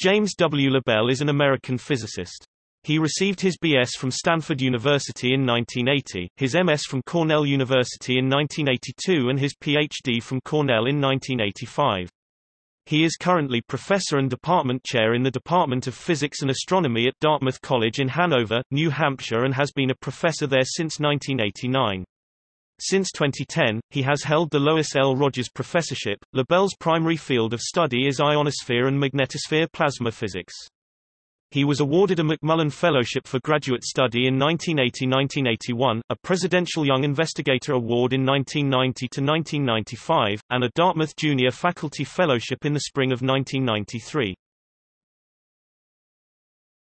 James W. LaBelle is an American physicist. He received his B.S. from Stanford University in 1980, his M.S. from Cornell University in 1982 and his Ph.D. from Cornell in 1985. He is currently professor and department chair in the Department of Physics and Astronomy at Dartmouth College in Hanover, New Hampshire and has been a professor there since 1989. Since 2010, he has held the Lois L. Rogers Professorship. LaBelle's primary field of study is ionosphere and magnetosphere plasma physics. He was awarded a McMullen Fellowship for Graduate Study in 1980–1981, a Presidential Young Investigator Award in 1990–1995, and a Dartmouth Junior Faculty Fellowship in the spring of 1993.